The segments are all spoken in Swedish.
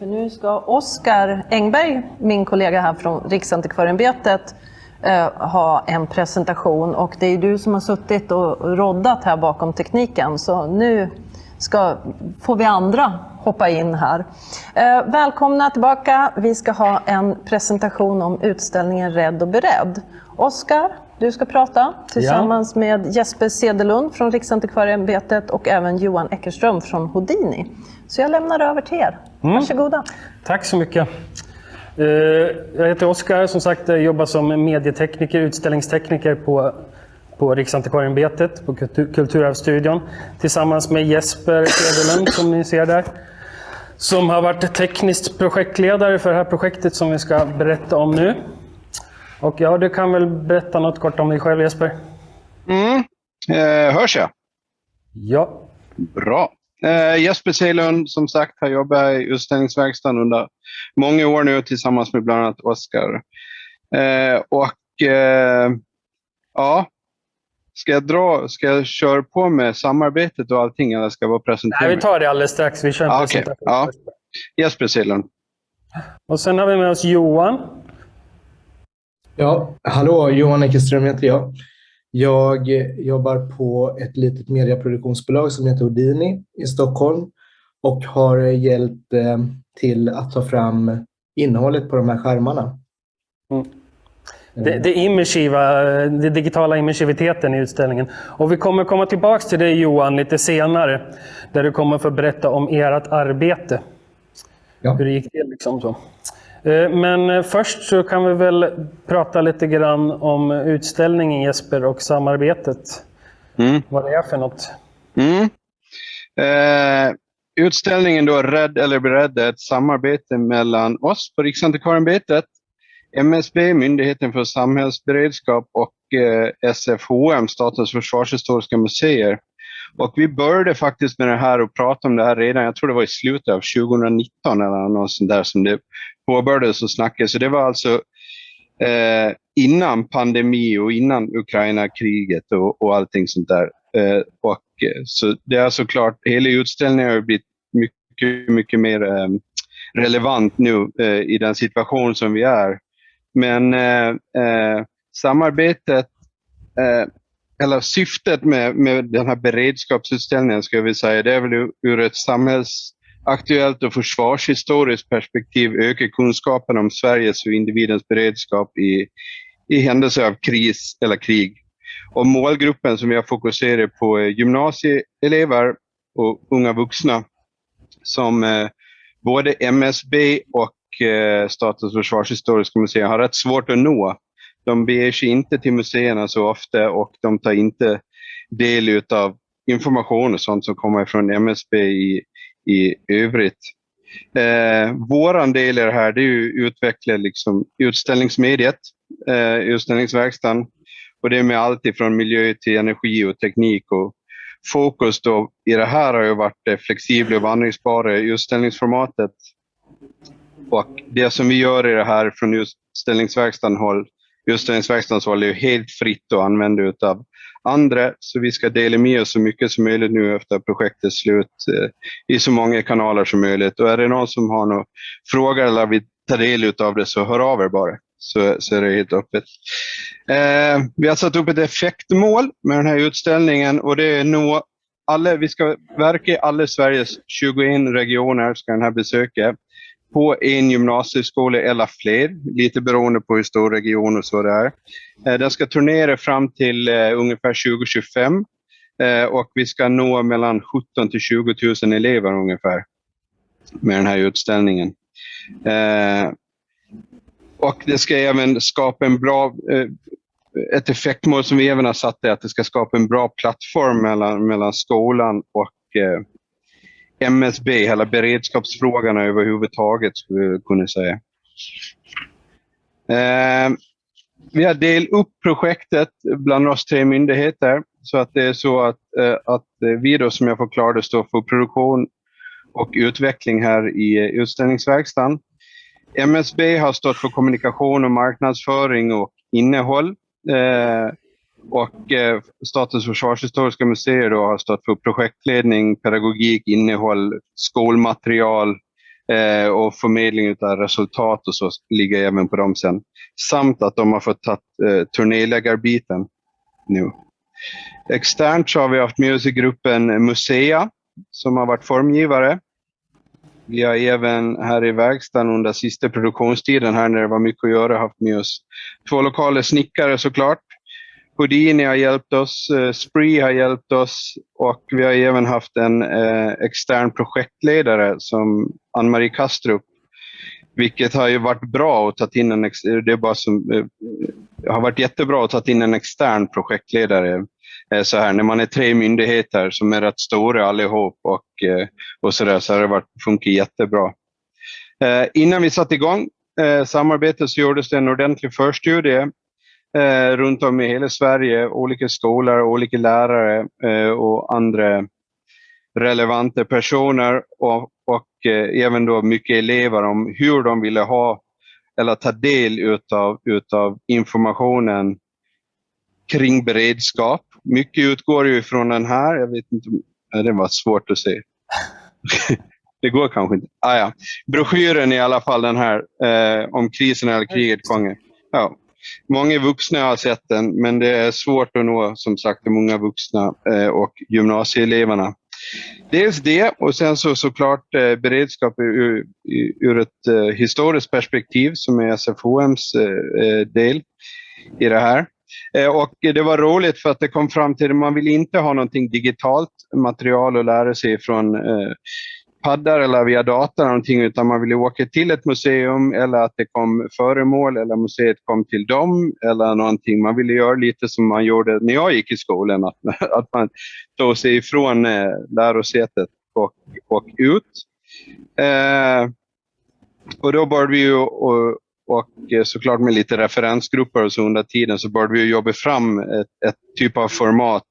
För nu ska Oskar Engberg, min kollega här från Riksantikvarieämbetet, eh, ha en presentation och det är du som har suttit och roddat här bakom tekniken så nu ska, får vi andra hoppa in här. Eh, välkomna tillbaka. Vi ska ha en presentation om utställningen Rädd och beredd. Oskar, du ska prata tillsammans ja. med Jesper Sedelund från Riksantikvarieämbetet och även Johan Eckerström från Houdini. Så jag lämnar över till er. Mm. Varsågoda. Tack så mycket. Eh, jag heter Oskar, som sagt jag jobbar som medietekniker, utställningstekniker på, på Riksantikvarieämbetet, på Kulturarvsstudion. Tillsammans med Jesper Sedelund som ni ser där. Som har varit teknisk projektledare för det här projektet som vi ska berätta om nu. Och ja, du kan väl berätta något kort om dig själv Jesper? Mm. Eh, hörs jag? Ja. Bra. Eh, Jesper Seilund, som sagt, har jobbat i utställningsverkstaden under många år nu tillsammans med bland annat Oskar. Eh, och eh, ja, ska jag, dra, ska jag köra på med samarbetet och allting eller ska jag bara presentera Nej, vi tar det alldeles strax. Vi kör en ah, presentation. Okay. Ja. Jesper Seilund. Och sen har vi med oss Johan. Ja, hallå, Johan Eckerström heter jag. Jag jobbar på ett litet medieproduktionsbolag som heter Houdini i Stockholm och har hjälpt eh, till att ta fram innehållet på de här skärmarna. Mm. Det, det, immersiva, det digitala immersiviteten i utställningen. Och vi kommer komma tillbaka till det Johan lite senare, där du kommer få berätta om ert arbete. Ja. Hur det gick till. Liksom så. Eh, men eh, först så kan vi väl prata lite grann om utställningen Jesper och samarbetet. Mm. Vad det är för något. Mm. Eh, utställningen då Rädd eller beredd är ett samarbete mellan oss på Riksantikvarieämbetet, MSB, Myndigheten för samhällsberedskap och eh, SFHM, Statens försvarshistoriska museer. Och vi började faktiskt med det här och prata om det här redan, jag tror det var i slutet av 2019 eller något sånt där som det påbörjades och snackades. Så det var alltså eh, innan pandemi och innan Ukraina-kriget och, och allting sånt där. Eh, och, eh, så det är alltså såklart, hela utställningen har blivit mycket, mycket mer eh, relevant nu eh, i den situation som vi är. Men eh, eh samarbetet, eh, eller syftet med, med den här beredskapsutställningen, ska vi säga, det är väl ur, ett samhällsaktuellt och försvarshistoriskt perspektiv öka kunskapen om Sveriges och individens beredskap i, i händelse av kris eller krig. Och målgruppen som jag fokuserar på är gymnasieelever och unga vuxna som eh, både MSB och eh, Statens försvarshistoriska museum har rätt svårt att nå. De beger sig inte till museerna så ofta och de tar inte del av information och sånt som kommer från MSB i, i övrigt. Eh, Vår del i det här det är att utveckla liksom utställningsmediet, eh, utställningsverkstaden. Och det är med allt ifrån miljö till energi och teknik. Och fokus då i det här har ju varit det flexibla och vandringsbara utställningsformatet. Och det som vi gör i det här från utställningsverkstaden håll, utställningsverkstadens var är helt fritt att använda utav andra. Så vi ska dela med oss så mycket som möjligt nu efter projektets slut eh, i så många kanaler som möjligt. Och är det någon som har några frågor eller vill ta del av det så hör av er bara. Så, så är det helt öppet. Eh, vi har satt upp ett effektmål med den här utställningen och det är nå alla, vi ska verka i alla Sveriges 21 regioner ska den här besöka på en gymnasieskola eller fler, lite beroende på hur stor region och så det är. Eh, den ska turnera fram till eh, ungefär 2025 eh, och vi ska nå mellan 17 till 20 000 elever ungefär med den här utställningen. Och det ska även skapa en bra, ett effektmål som vi även har satt är att det ska skapa en bra plattform mellan, mellan skolan och MSB, hela beredskapsfrågan överhuvudtaget skulle jag kunna säga. Eh, vi har delat upp projektet bland oss tre myndigheter så att det är så att, eh, att vi då som jag förklarade står för produktion och utveckling här i utställningsverkstaden. MSB har stått för kommunikation och marknadsföring och innehåll. Eh, och eh, Statens försvarshistoriska museer då har stått för projektledning, pedagogik, innehåll, skolmaterial, Eh, och förmedling av resultat och så ligger även på dem sen. Samt att de har fått ta eh, turnéläggarbiten nu. Externt så har vi haft med oss i gruppen Musea som har varit formgivare. Vi har även här i verkstaden under sista produktionstiden här när det var mycket att göra haft med oss två lokala snickare såklart. Houdini har hjälpt oss, eh, Spree har hjälpt oss och vi har även haft en eh, extern projektledare som Ann-Marie Kastrup. Vilket har ju varit bra att ta in en, det är bara som, eh, har varit jättebra att ta in en extern projektledare så här, när man är tre myndigheter som är rätt stora allihop och, och så där, så har det varit, funkat jättebra. Innan vi satte igång samarbetet så gjordes det en ordentlig förstudie runt om i hela Sverige, olika skolor, olika lärare och andra relevanta personer och, och även då mycket elever om hur de ville ha eller ta del utav, utav informationen kring beredskap. Mycket utgår ju från den här. Jag vet inte, det var svårt att se. det går kanske inte. Ah, ja. Broschyren i alla fall den här eh, om krisen eller kriget gånger. Ja. Många vuxna har sett den, men det är svårt att nå som sagt de många vuxna eh, och gymnasieeleverna. Dels det och sen så såklart eh, beredskap ur, ur ett eh, historiskt perspektiv som är SFHMs eh, eh, del i det här. Eh, och det var roligt för att det kom fram till att man vill inte ha någonting digitalt material att lära sig från paddar eller via data någonting, utan man ville åka till ett museum eller att det kom föremål eller museet kom till dem eller någonting. Man ville göra lite som man gjorde när jag gick i skolan, att, att man tog sig ifrån eh, lärosätet och, och ut. Eh, och då började vi ju och, och såklart med lite referensgrupper och så under tiden så började vi jobba fram ett, ett typ av format.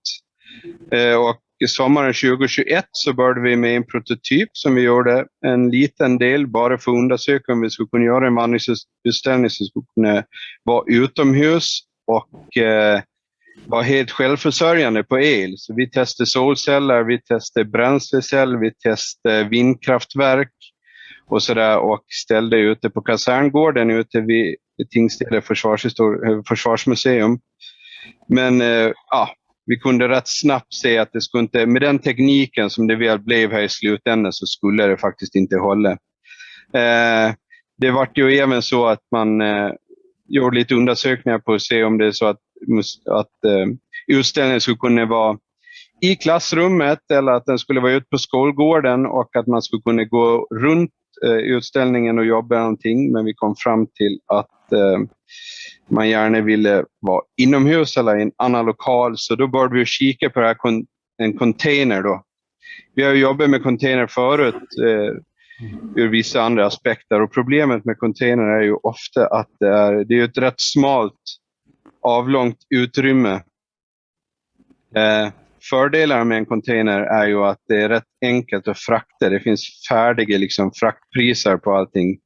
Eh, och sommaren 2021 så började vi med en prototyp som vi gjorde en liten del bara för att undersöka om vi skulle kunna göra en vandringsutställning som skulle kunna vara utomhus och eh, vara helt självförsörjande på el. Så vi testade solceller, vi testade bränsleceller, vi testade vindkraftverk och, så där, och ställde ute på kaserngården ute vid Tingstäde försvarsmuseum. Men eh, ja, vi kunde rätt snabbt se att det skulle inte, med den tekniken som det väl blev här i slutändan så skulle det faktiskt inte hålla. Eh, det var ju även så att man eh, gjorde lite undersökningar på att se om det är så att, att eh, utställningen skulle kunna vara i klassrummet eller att den skulle vara ute på skolgården och att man skulle kunna gå runt eh, utställningen och jobba någonting. Men vi kom fram till att eh, man gärna ville vara inomhus eller i en annan lokal. Så då började vi kika på det här, en container. Då. Vi har jobbat med container förut eh, ur vissa andra aspekter och problemet med container är ju ofta att det är, det är ett rätt smalt avlångt utrymme. Eh, Fördelarna med en container är ju att det är rätt enkelt att frakta. Det finns färdiga liksom, fraktpriser på allting.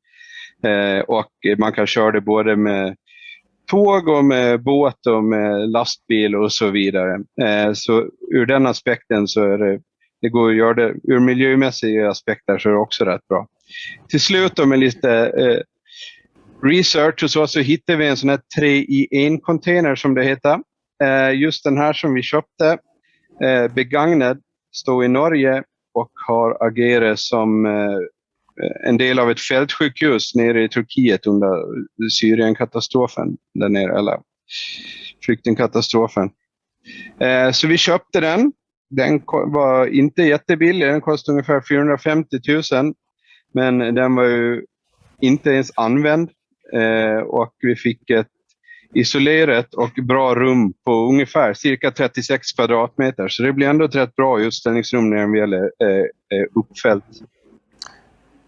Eh, och man kan köra det både med tåg och med båt och med lastbil och så vidare. Eh, så ur den aspekten så är det, det går att göra det, ur miljömässiga aspekter så är det också rätt bra. Till slut då med lite eh, research och så, så hittade vi en sån här 3 i 1 container som det heter. Just den här som vi köpte begagnad, står i Norge och har agerat som en del av ett fältsjukhus nere i Turkiet under Syrienkatastrofen, där nere, eller flyktingkatastrofen. Eh, så vi köpte den. Den var inte jättebillig, den kostade ungefär 450 000. Men den var ju inte ens använd eh, och vi fick ett isolerat och bra rum på ungefär cirka 36 kvadratmeter. Så det blir ändå ett rätt bra utställningsrum när den väl är eh, uppfällt.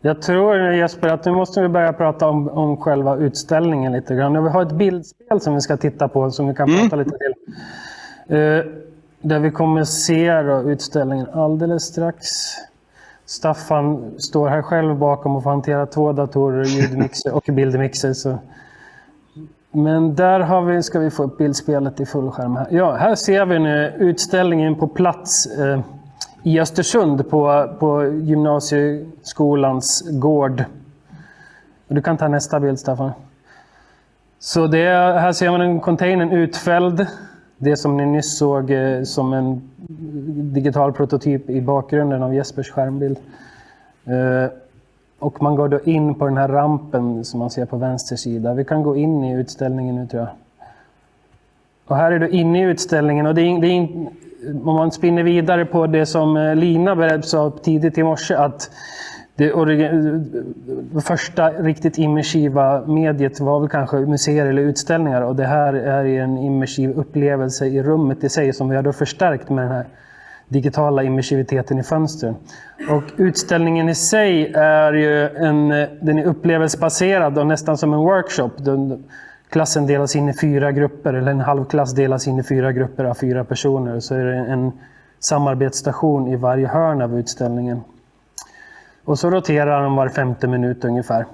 Jag tror Jesper att nu måste vi börja prata om, om själva utställningen lite grann. Vi har ett bildspel som vi ska titta på som vi kan mm. prata lite till. Uh, där vi kommer se då, utställningen alldeles strax. Staffan står här själv bakom och får hantera två datorer, ljudmixer och bildmixer. Så men där har vi, ska vi få upp bildspelet i fullskärm. Här. Ja, här ser vi nu utställningen på plats eh, i Östersund på, på gymnasieskolans gård. Du kan ta nästa bild, Staffan. Så det, här ser man en containern utfälld. Det som ni nyss såg eh, som en digital prototyp i bakgrunden av Jespers skärmbild. Eh, och man går då in på den här rampen som man ser på vänster sida. Vi kan gå in i utställningen nu tror jag. Och här är du inne i utställningen och det är, det är, om man spinner vidare på det som eh, Lina sa tidigt i morse att det, det eh, första riktigt immersiva mediet var väl kanske museer eller utställningar och det här är en immersiv upplevelse i rummet i sig som vi har då förstärkt med den här digitala immersiviteten i fönstren. Och utställningen i sig är ju en, eh, den är upplevelsebaserad och nästan som en workshop. Den, klassen delas in i fyra grupper, eller en halvklass delas in i fyra grupper av fyra personer. Så är det en samarbetsstation i varje hörn av utställningen. Och så roterar de var femte minut ungefär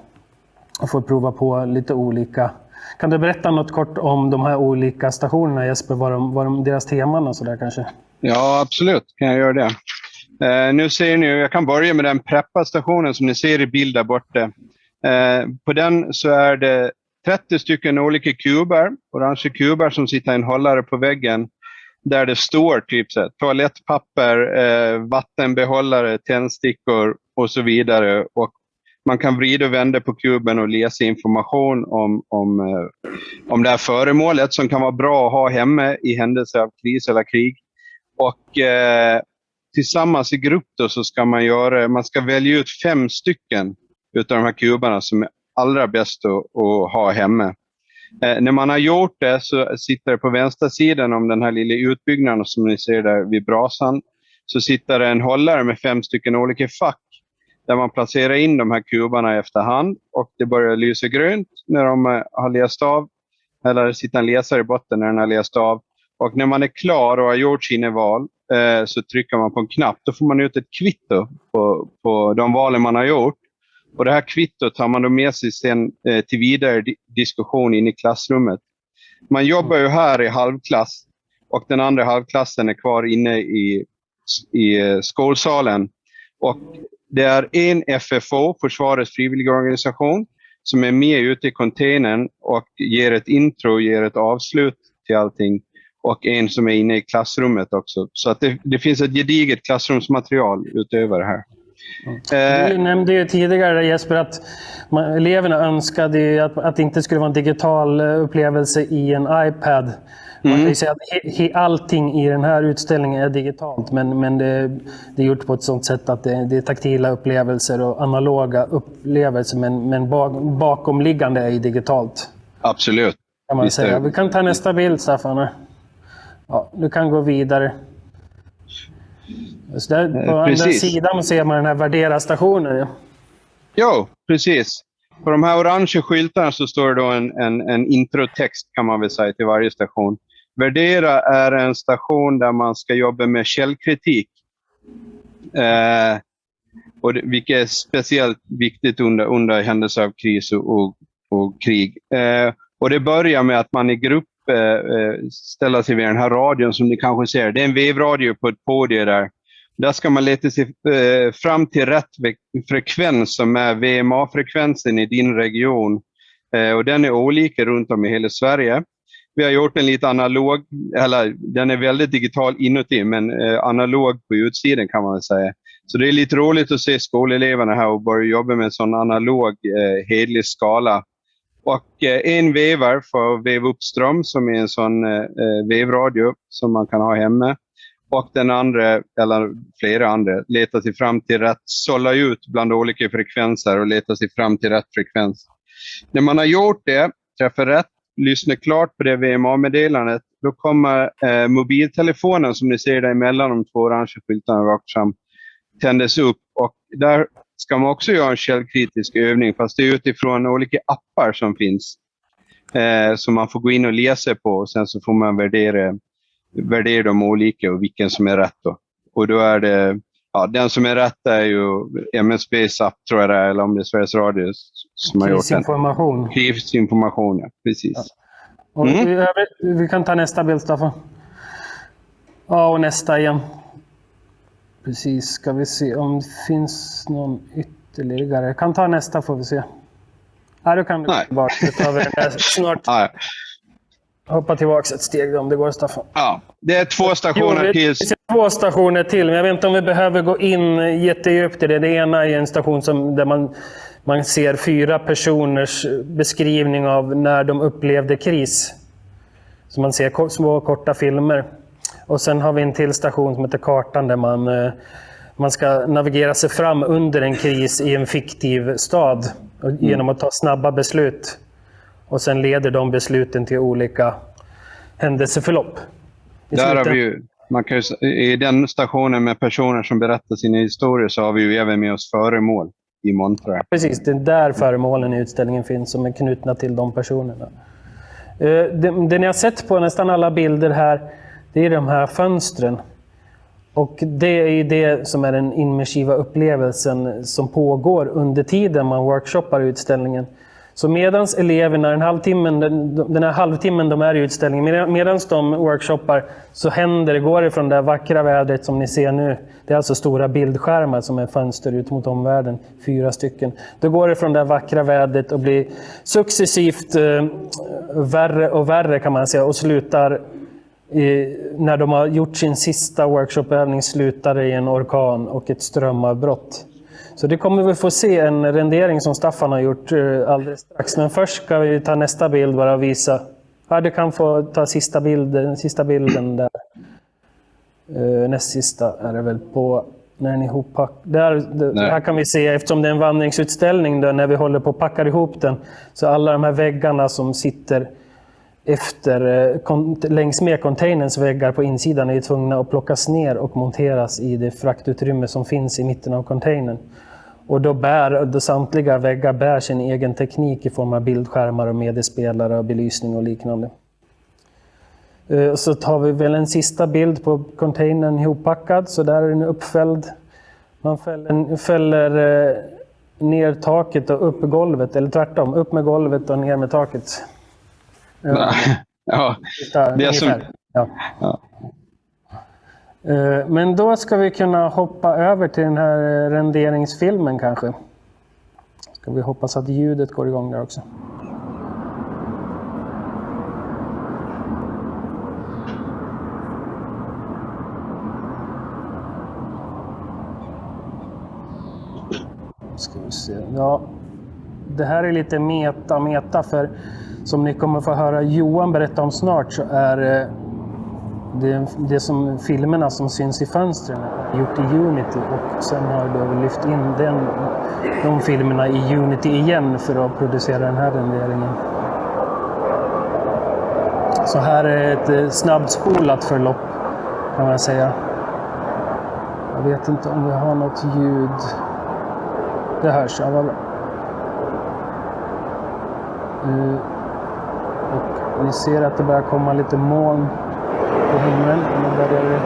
och får prova på lite olika. Kan du berätta något kort om de här olika stationerna Jesper, vad, de, vad de, deras teman och sådär kanske? Ja, absolut kan jag göra det. Eh, nu ser ni, jag kan börja med den preppa-stationen som ni ser i bild där borta. Eh, på den så är det 30 stycken olika kuber, orange kuber som sitter i en hållare på väggen där det står typ så här, toalettpapper, eh, vattenbehållare, tändstickor och så vidare. Och man kan vrida och vända på kuben och läsa information om, om, eh, om det här föremålet som kan vara bra att ha hemma i händelse av kris eller krig. Och eh, tillsammans i grupp då så ska man göra, man ska välja ut fem stycken utav de här kuberna som är allra bäst att, att ha hemma. Eh, när man har gjort det så sitter det på vänstra sidan om den här lilla utbyggnaden som ni ser där vid brasan, så sitter det en hållare med fem stycken olika fack där man placerar in de här kubarna efterhand och det börjar lysa grönt när de eh, har läst av, eller sitter en läsare i botten när den har läst av. Och när man är klar och har gjort sina val eh, så trycker man på en knapp. Då får man ut ett kvitto på, på de valen man har gjort. Och Det här kvittot tar man då med sig sen, eh, till vidare diskussion in i klassrummet. Man jobbar ju här i halvklass och den andra halvklassen är kvar inne i, i eh, skolsalen. Och det är en FFO, Försvarets frivilligorganisation, som är med ute i containern och ger ett intro, ger ett avslut till allting. Och en som är inne i klassrummet också. Så att det, det finns ett gediget klassrumsmaterial utöver det här. Eh, du nämnde ju tidigare Jesper att man, eleverna önskade att, att det inte skulle vara en digital eh, upplevelse i en iPad. Man kan ju mm. säga att he, he, allting i den här utställningen är digitalt men, men det, det är gjort på ett sådant sätt att det, det är taktila upplevelser och analoga upplevelser men, men bak, bakomliggande är digitalt. Absolut. Kan man säga. Vi kan ta nästa bild Staffan. Ja, du kan gå vidare. Så där, på eh, andra sidan ser man den här värdera-stationen. Ja. Jo, precis. På de här orange skyltarna så står det då en, en, en introtext kan man väl säga till varje station. Värdera är en station där man ska jobba med källkritik. Eh, och det, vilket är speciellt viktigt under, under händelse av kris och, och, och krig. Eh, och Det börjar med att man i grupp eh, eh ställer sig vid den här radion som ni kanske ser. Det är en vevradio på ett podium där. Där ska man leta sig eh, fram till rätt frekvens som är VMA-frekvensen i din region. Eh, och den är olika runt om i hela Sverige. Vi har gjort en lite analog, eller den är väldigt digital inuti, men eh, analog på utsidan kan man väl säga. Så det är lite roligt att se skoleleverna här och börja jobba med en sån analog, eh, hedlig skala. Och eh, en vevar för att veva upp ström som är en sån eh, vevradio som man kan ha hemma och den andra, eller flera andra, letar sig fram till rätt, sålla ut bland olika frekvenser och letar sig fram till rätt frekvens. När man har gjort det, träffar rätt, lyssnar klart på det VMA-meddelandet, då kommer eh, mobiltelefonen som ni ser där emellan de två orangea skyltarna rakt fram, tändas upp. Och där ska man också göra en källkritisk övning, fast det är utifrån olika appar som finns. Eh, som man får gå in och läsa på och sen så får man värdera värderar de olika och vilken som är rätt. Då. Och då är det, ja, den som är rätt är ju MSBs app, tror jag det är, eller om det är Sveriges Radio som har gjort den. Krisinformation. Krisinformation, ja. Precis. Ja. Och mm. vi, vi kan ta nästa bild, Staffan. Ja, och nästa igen. Precis, ska vi se om det finns någon ytterligare. Jag kan ta nästa får vi se. Nej, då kan du den där snart. Ja, Hoppa tillbaka ett steg om det går Staffan. ja. Det är två stationer Jo, till. två stationer till, men jag vet inte om vi behöver gå in jättedjupt i det. Det ena är en station som, där man, man ser fyra personers beskrivning av när de upplevde kris. Så man ser små korta filmer. Och sen har vi en till station som heter Kartan där man, eh, man ska navigera sig fram under en kris i en fiktiv stad och- genom att ta snabba beslut. Och sen leder de besluten till olika händelseförlopp. I Där har vi ju, man kan ju, I den stationen med personer som berättar sina historier så har vi ju även med oss föremål i montrar. Precis, det är där föremålen i utställningen finns som är knutna till de personerna. Eh, Det, det ni har sett på nästan alla bilder här, det är de här fönstren. Och det är det som är den immersiva upplevelsen som pågår under tiden man workshoppar utställningen. Så medan eleverna, den, halvtimmen, den, den här halvtimmen de är i utställningen, medan- medans de workshoppar så händer det, går det från det vackra vädret som ni ser nu. Det är alltså stora bildskärmar som är fönster ut mot omvärlden, fyra stycken. Då går det från det vackra vädret och blir successivt eh, värre och värre kan man säga och slutar i, när de har gjort sin sista workshopövning slutar det i en orkan och ett strömavbrott. Så det kommer vi få se en rendering som Staffan har gjort eh, alldeles strax. Men först ska vi ta nästa bild bara och visa. Ja, du kan få ta sista bilden, sista bilden där. Eh, näst sista är det väl på när den är ihoppack. Där, Nej. här kan vi se, eftersom det är en vandringsutställning där, när vi håller på att packa ihop den, så alla de här väggarna som sitter efter, eh, kon- längs med containerns väggar på insidan är tvungna att plockas ner och monteras i det fraktutrymme som finns i mitten av containern. Och då bär då samtliga väggar bär sin egen teknik i form av bildskärmar och mediespelare och belysning och liknande. Eh, så tar vi väl en sista bild på containern ihoppackad, så där är den uppfälld. Man fäller, fäller eh, ner taket och upp golvet, eller tvärtom, upp med golvet och ner med taket. Ja, Där, Det är som-. Ja. Ja. Eh, Men då ska vi kunna hoppa över till den här eh, renderingsfilmen kanske. Ska vi hoppas att ljudet går igång där också. Ska vi se. Ja, det här är lite meta, meta för som ni kommer få höra Johan berätta om snart så är eh, det, det som filmerna som syns i fönstren gjort i Unity och sen har jag lyft in den, de filmerna i Unity igen för att producera den här renderingen. Så här är ett eh, snabbspolat förlopp kan man säga. Jag vet inte om vi har något ljud. Det hörs, ja vad bra. Eh, Och ni ser att det börjar komma lite moln på himlen. Nu börjar det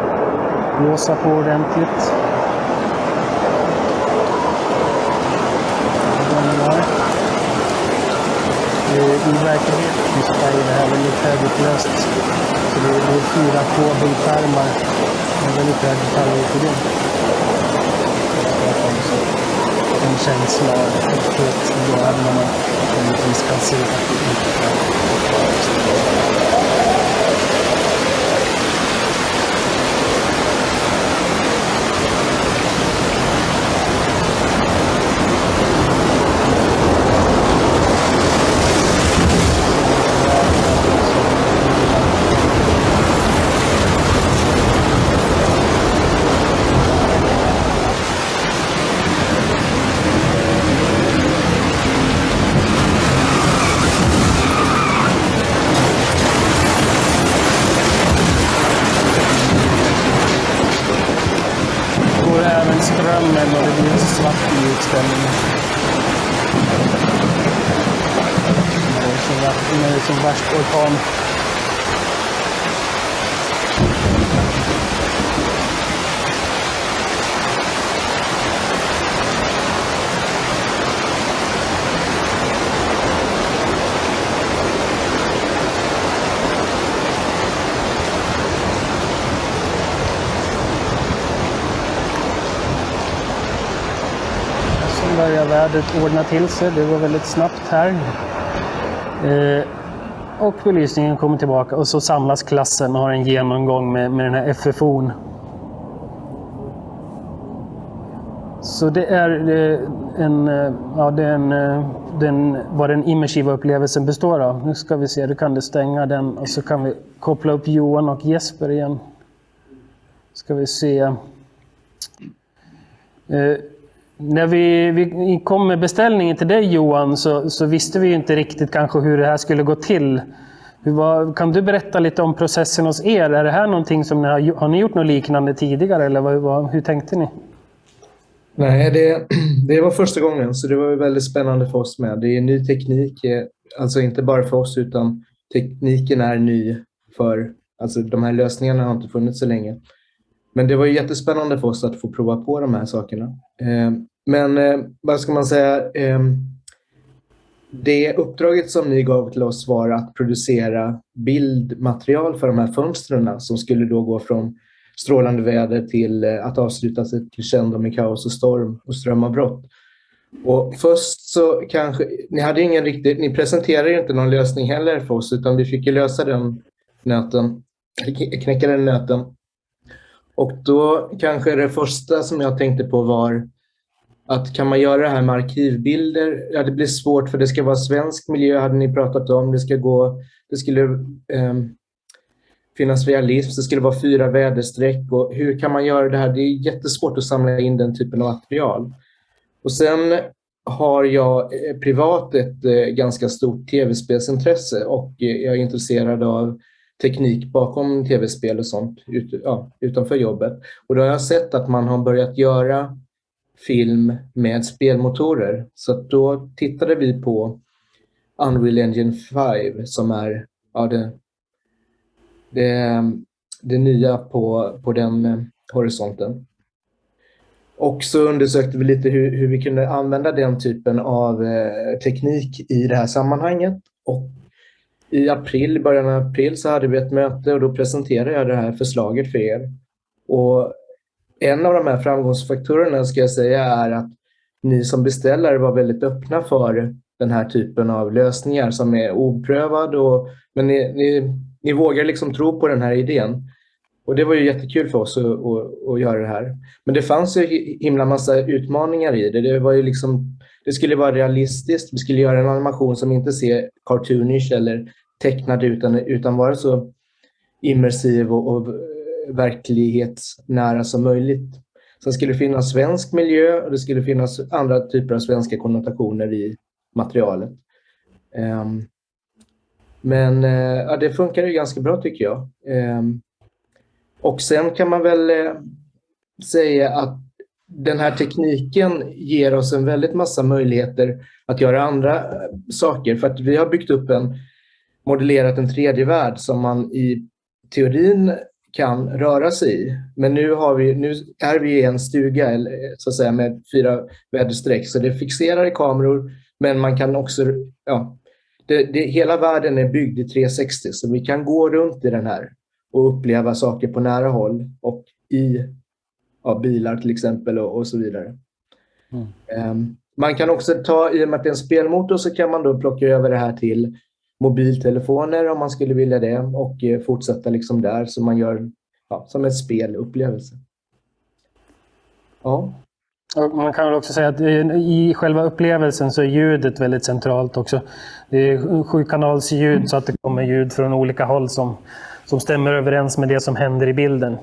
blåsa på ordentligt. I verkligheten så är det här väldigt högupplöst. Så det är fyra K-bildskärmar är väldigt hög detalj det en känsla av öppet då även om man naturligtvis kan se att det inte är går även strömmen och det blir svart i utställningen. Vädret ordna till sig. Det var väldigt snabbt här. Eh, och belysningen kommer tillbaka och så samlas klassen och har en genomgång med, med den här FFO'n. Så det är eh, en, eh, ja, den, eh, den, vad den immersiva upplevelsen består av. Nu ska vi se, du kan du stänga den och så kan vi koppla upp Johan och Jesper igen. Ska vi se. När vi, vi kom med beställningen till dig Johan så, så visste vi inte riktigt kanske hur det här skulle gå till. Kan du berätta lite om processen hos er? Är det här någonting som ni har, har ni gjort något liknande tidigare eller vad, vad, hur tänkte ni? Nej, det, det var första gången så det var väldigt spännande för oss med. Det är ny teknik, eh, alltså inte bara för oss utan tekniken är ny för, alltså de här lösningarna har inte funnits så länge. Men det var jättespännande för oss att få prova på de här sakerna. Eh, men eh, vad ska man säga? Eh, det uppdraget som ni gav till oss var att producera bildmaterial för de här fönstren som skulle då gå från strålande väder till eh, att avsluta sig till med kaos och storm och strömavbrott. Och först så kanske, ni hade ingen riktigt, ni presenterade ju inte någon lösning heller för oss utan vi fick ju lösa den nöten, knäcka den nöten. Och då kanske det första som jag tänkte på var att kan man göra det här med arkivbilder? Ja, det blir svårt för det ska vara svensk miljö hade ni pratat om. Det ska gå, det skulle eh, finnas realism, det skulle vara fyra väderstreck och hur kan man göra det här? Det är jättesvårt att samla in den typen av material. Och sen har jag eh, privat ett eh, ganska stort tv-spelsintresse och eh, jag är intresserad av teknik bakom tv-spel och sånt ut, ja, utanför jobbet. Och då har jag sett att man har börjat göra film med spelmotorer. Så då tittade vi på Unreal Engine 5 som är ja, det det, det nya på, på den eh, horisonten. Och så undersökte vi lite hur, hur vi kunde använda den typen av eh, teknik i det här sammanhanget. Och i april, början av april så hade vi ett möte och då presenterade jag det här förslaget för er. Och en av de här framgångsfaktorerna ska jag säga är att ni som beställare var väldigt öppna för den här typen av lösningar som är oprövad. Och, men ni, ni ni vågar liksom tro på den här idén. Och det var ju jättekul för oss att, att, att, göra det här. Men det fanns ju himla massa utmaningar i det. Det, var ju liksom, det skulle vara realistiskt. Vi skulle göra en animation som inte ser cartoonish eller tecknad utan, utan vara så immersiv och, och verklighetsnära som möjligt. Sen skulle det finnas svensk miljö och det skulle finnas andra typer av svenska konnotationer i materialet. Um, men uh, ja, det funkar ju ganska bra tycker jag. Um, och sen kan man väl eh, säga att den här tekniken ger oss en väldigt massa möjligheter att göra andra eh, saker. För att vi har byggt upp en, modellerat en tredje värld som man i teorin kan röra sig i. Men nu, har vi, nu är vi i en stuga eh, så att säga, med fyra väderstreck, så det fixerar i kameror, men man kan också ja, det, det, hela världen är byggd i 360 så vi kan gå runt i den här och uppleva saker på nära håll och i ja, bilar till exempel och, och så vidare. Mm. Um, man kan också ta, i och med att det är en spelmotor, så kan man då plocka över det här till mobiltelefoner om man skulle vilja det och eh, fortsätta liksom där så man gör ja, som en spelupplevelse. Ja. Man kan väl också säga att i själva upplevelsen så är ljudet väldigt centralt också. Det är sjukanalsljud så att det kommer ljud från olika håll som, som stämmer överens med det som händer i bilden.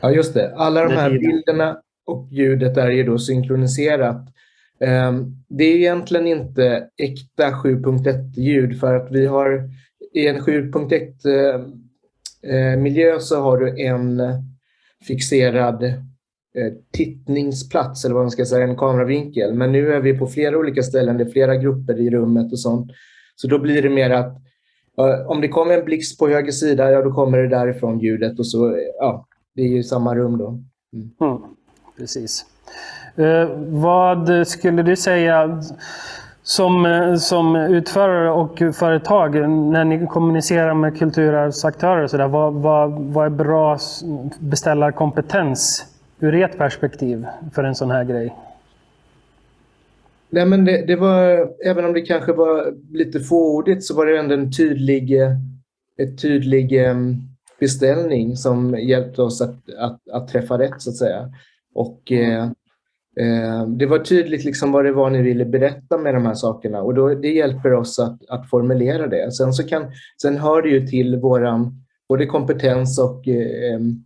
Ja, just det. Alla de här bilderna och ljudet är ju då synkroniserat. Ehm, det är egentligen inte äkta 7.1-ljud för att vi har i en 7.1-miljö eh, eh, så har du en fixerad Eh, tittningsplats, eller vad man ska säga, en kameravinkel. Men nu är vi på flera olika ställen, det är flera grupper i rummet och sånt. Så då blir det mer att om det kommer en blixt på höger sida, ja då kommer det därifrån ljudet och så, ja, det är ju samma rum då. Mm. Mm, precis. Eh, vad skulle du säga som, eh, som utförare och företag, när ni kommunicerar med kulturarvsaktörer, så där, vad, vad, vad är bra beställarkompetens ur ert perspektiv för en sån här grej? Nej, men det, det, var, även om det kanske var lite fåordigt så var det ändå en tydlig, ett tydlig ehm, beställning som hjälpte oss att, att, att träffa rätt så att säga. Och eh, eh, det var tydligt liksom vad det var ni ville berätta med de här sakerna och då, det hjälper oss att, att formulera det. Sen, så kan, sen hör det ju till våran både kompetens och eh, ehm,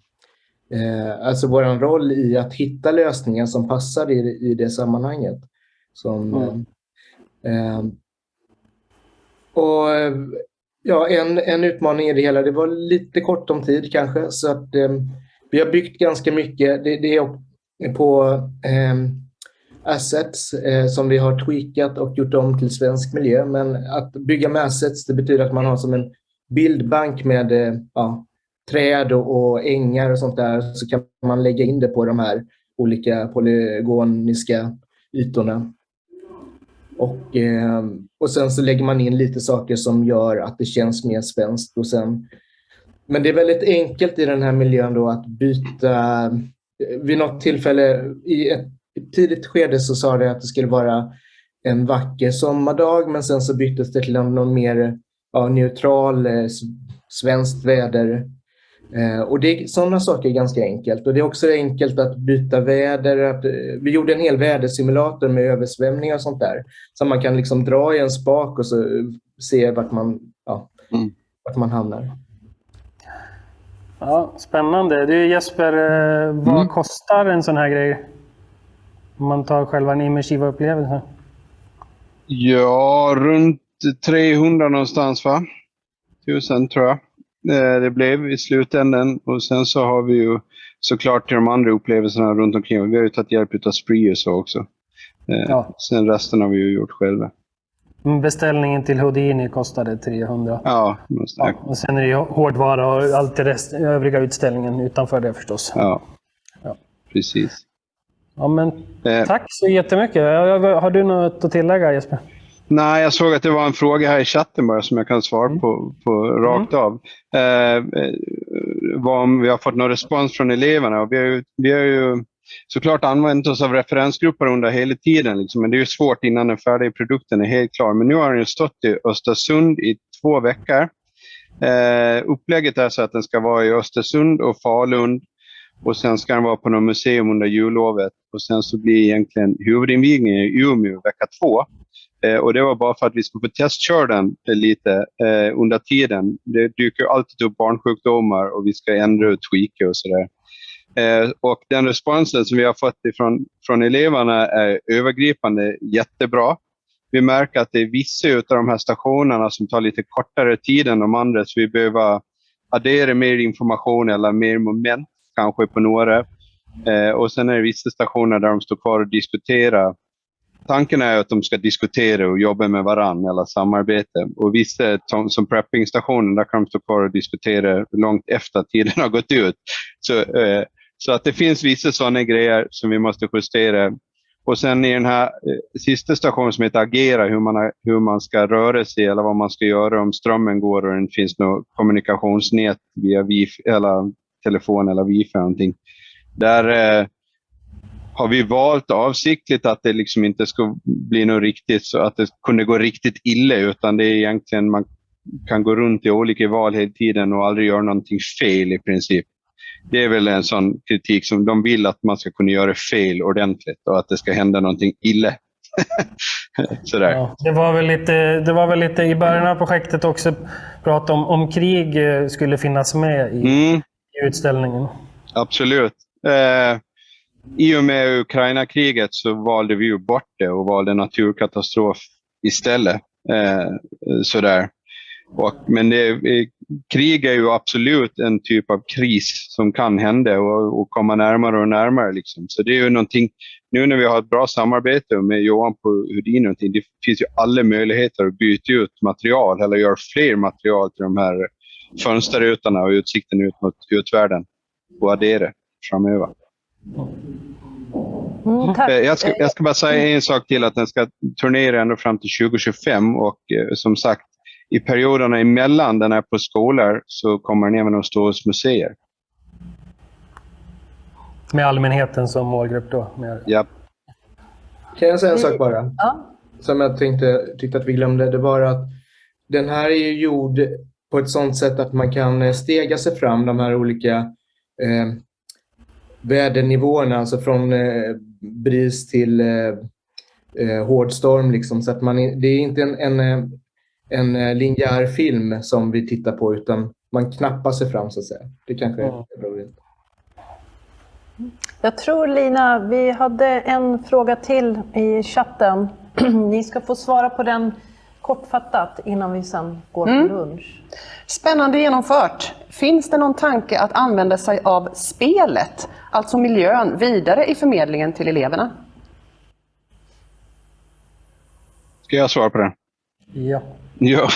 eh, alltså vår roll i att hitta lösningar som passar i, i det sammanhanget. Som, mm. eh, och ja, en, en utmaning i det hela, det var lite kort om tid kanske, så att eh, vi har byggt ganska mycket. Det, det är på eh, assets eh, som vi har tweakat och gjort om till svensk miljö. Men att bygga med assets, det betyder att man har som en bildbank med eh, ja, träd och, och ängar och sånt där, så kan man lägga in det på de här olika polygoniska ytorna. Och, eh, och sen så lägger man in lite saker som gör att det känns mer svenskt. Och sen, men det är väldigt enkelt i den här miljön då att byta. Vid något tillfälle i ett tidigt skede så sa det att det skulle vara en vacker sommardag men sen så byttes det till någon mer ja, neutral eh, svenskt väder och det, sådana saker är ganska enkelt. Och det är också enkelt att byta väder. Att, eh, vi gjorde en hel vädersimulator med översvämningar och sånt där. Så man kan liksom dra i en spak och så se vart man, ja, mm. vart man hamnar. Ja, spännande. Du Jesper, eh, vad mm. kostar en sån här grej? Om man tar själva den immersiva upplevelsen. Ja, runt 300 någonstans va? Tusen tror jag. Eh, det blev i slutändan. Och sen så har vi ju såklart de andra upplevelserna runt omkring. Vi har ju tagit hjälp av Spree och så också. Eh, ja. Sen resten har vi ju gjort själva. Beställningen till Houdini kostade 300. Ja, ja, och sen är det ju hårdvara och allt det rest, övriga utställningen utanför det förstås. Ja, ja. precis. Ja, men, eh. Tack så jättemycket. Har du något att tillägga Jesper? Nej, jag såg att det var en fråga här i chatten bara som jag kan svara mm. på, på rakt mm. av. Eh, eh om vi har fått någon respons från eleverna. Vi har ju, vi har ju såklart använt oss av referensgrupper under hela tiden, liksom, men det är svårt innan den färdiga produkten är helt klar. Men nu har den stått i Östersund i två veckor. Eh, upplägget är så att den ska vara i Östersund och Falun och sen ska den vara på något museum under jullovet och sen så blir egentligen huvudinvigningen i Umeå vecka två. Eh, och det var bara för att vi skulle få testköra den eh, lite eh, under tiden. Det dyker alltid upp barnsjukdomar och vi ska ändra och tweaka och sådär. Eh, och den responsen som vi har fått ifrån, från eleverna är övergripande jättebra. Vi märker att det är vissa av de här stationerna som tar lite kortare tid än de andra, så vi behöver addera mer information eller mer moment kanske på några. Eh, och sen är det vissa stationer där de står kvar och diskuterar tanken är att de ska diskutera och jobba med varandra eller samarbeta. Och vissa som preppingstationen, där kan de stå kvar och diskutera långt efter tiden har gått ut. Så, eh, så att det finns vissa sådana grejer som vi måste justera. Och sen i den här eh, sista stationen som heter Agera, hur man, hur man ska röra sig eller vad man ska göra om strömmen går och det finns något kommunikationsnät via wifi, eller telefon eller wifi. Eller någonting. Där eh, har vi valt avsiktligt att det liksom inte ska bli något riktigt så att det kunde gå riktigt illa utan det är egentligen man kan gå runt i olika val hela tiden och aldrig göra någonting fel i princip. Det är väl en sån kritik som de vill att man ska kunna göra fel ordentligt och att det ska hända någonting illa. Sådär. Ja, det, var väl lite, det var väl lite i början av projektet också prat om om krig eh, skulle finnas med i, mm i utställningen. Absolut. Eh, i och med Ukraina-kriget så valde vi ju bort det och valde naturkatastrof istället. Eh, sådär. Och, men det, krig är ju absolut en typ av kris som kan hända och, och komma närmare och närmare. Liksom. Så det är ju någonting, nu när vi har ett bra samarbete med Johan på Houdini, det finns ju alla möjligheter att byta ut material eller göra fler material till de här fönsterrutorna och utsikten ut mot utvärlden och addera framöver. Mm, eh, jag, ska, jag ska bara säga en sak till, att den ska turnera ända fram till 2025 och eh, som sagt, i perioderna emellan den är på skolor så kommer den även att stå hos museer. Med allmänheten som målgrupp då? Med... Ja. Kan jag säga en sak bara? Ja. Som jag tänkte, tyckte att vi glömde. Det var att den här är ju gjord på ett sådant sätt att man kan eh, stega sig fram de här olika eh, vädernivåerna, alltså från eh, bris till eh, eh, hård storm. Liksom. Så att man, det är inte en, en, eh, en linjär film som vi tittar på, utan man knappar sig fram så att säga. Det kanske är Mm. veta. Jag tror Lina, vi hade en fråga till i chatten. Ni ska få svara på den kortfattat innan vi sen går på lunch. Spännande genomfört. Finns det någon tanke att använda sig av spelet, alltså miljön, vidare i förmedlingen till eleverna? Ska jag svara på den? Ja. Ja.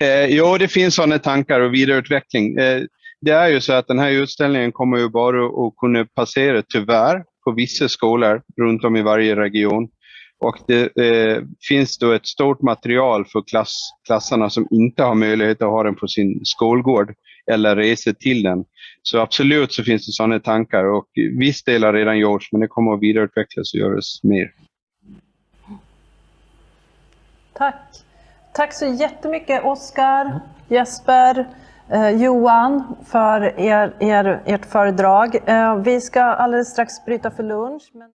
eh, jo, det finns sådana tankar och vidareutveckling. Eh, det är ju så att den här utställningen kommer ju bara att kunna passera, tyvärr, på vissa skolor runt om i varje region. Och det eh, finns då ett stort material för klass, klasserna som inte har möjlighet att ha den på sin skolgård eller resa till den. Så absolut så finns det sådana tankar och viss del har redan gjorts men det kommer att vidareutvecklas och göras mer. Tack. Tack så jättemycket Oskar, Jesper, eh, Johan för er, er, ert föredrag. Eh, vi ska alldeles strax bryta för lunch. Men...